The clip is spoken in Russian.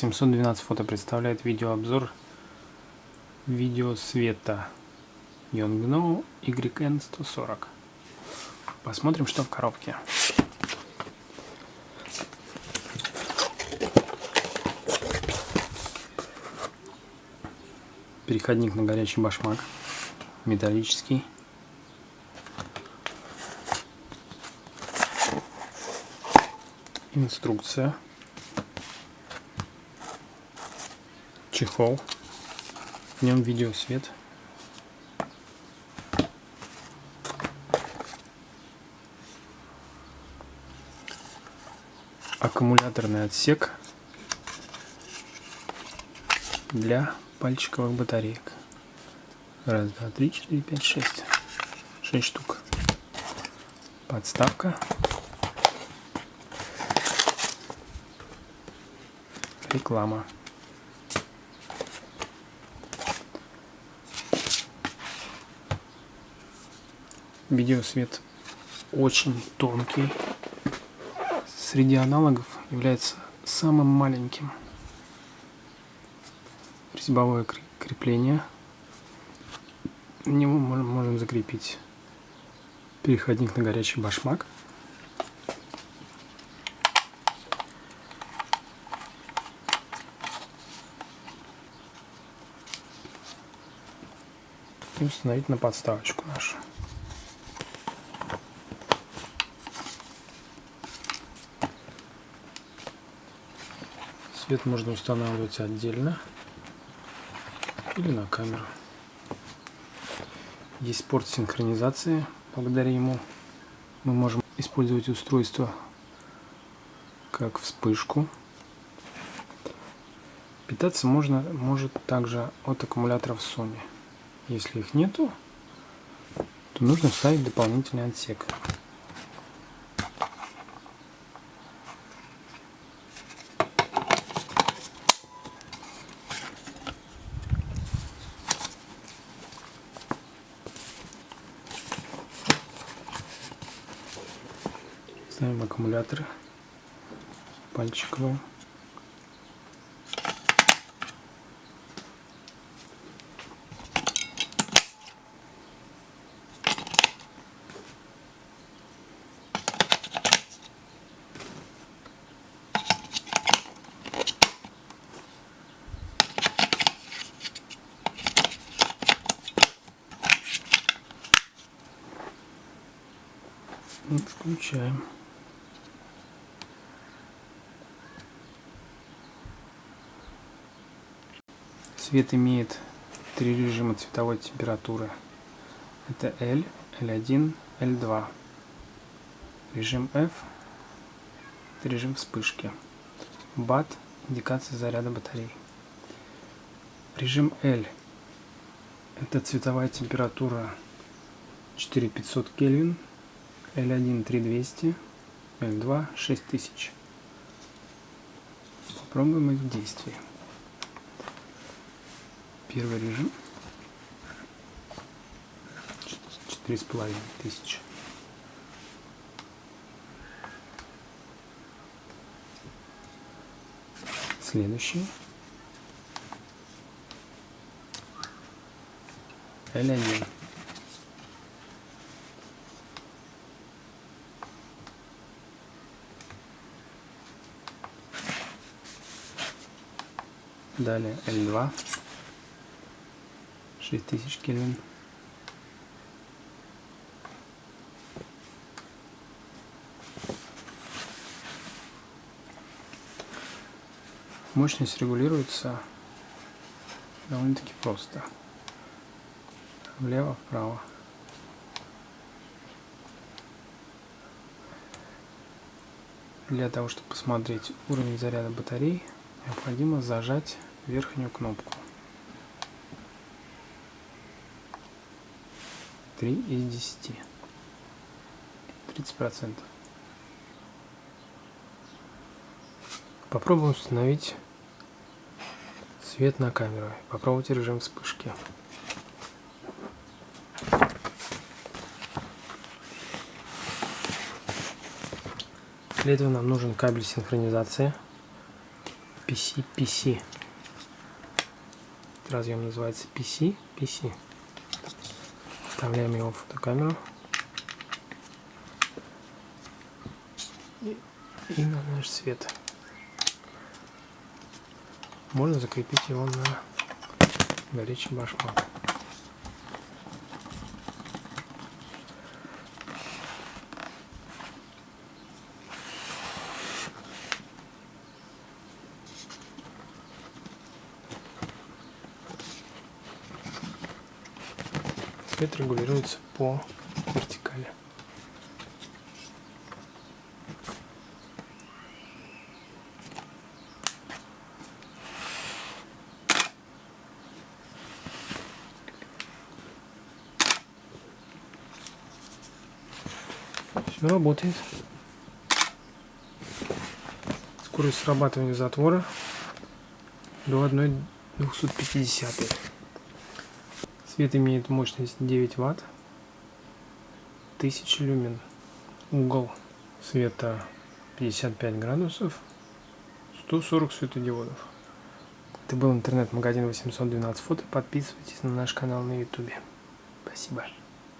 712 фото представляет видеообзор видео света Yongno YN140. Посмотрим, что в коробке. Переходник на горячий башмак. Металлический. Инструкция. Чехол. В нем видеосвет. Аккумуляторный отсек для пальчиковых батареек. Раз, два, три, четыре, пять, шесть. Шесть штук. Подставка. Реклама. Видеосвет очень тонкий. Среди аналогов является самым маленьким. Резьбовое крепление. На него можем закрепить переходник на горячий башмак. И установить на подставочку нашу. Свет можно устанавливать отдельно или на камеру. Есть порт синхронизации. Благодаря ему мы можем использовать устройство как вспышку. Питаться можно может также от аккумуляторов Sony. Если их нету, то нужно вставить дополнительный отсек. Ставим аккумуляторы пальчиковые. Включаем. Свет имеет три режима цветовой температуры. Это L, L1, L2. Режим F – это режим вспышки. BAT – индикация заряда батарей. Режим L – это цветовая температура 4500 Кельвин, L1 3200, L2 6000. Попробуем их в действии. Первый режим. Четыре с половиной тысячи. Следующий. L1. Далее L2. 6000 Кельвин. Мощность регулируется довольно-таки просто. Влево-вправо. Для того, чтобы посмотреть уровень заряда батарей, необходимо зажать верхнюю кнопку. 3 из 10. 30 процентов. Попробуем установить свет на камеру. Попробуйте режим вспышки. Для этого нам нужен кабель синхронизации. PC, PC. Разъем называется PC, PC. Вставляем его в фотокамеру. И, на наш свет. Можно закрепить его на горячий башмак. Свет регулируется по вертикали. Все работает. Скорость срабатывания затвора до 1,250. Свет имеет мощность 9 Ватт, 1000 люмен. Угол света 55 градусов, 140 светодиодов. Это был интернет-магазин 812 фото. Подписывайтесь на наш канал на ютубе. Спасибо.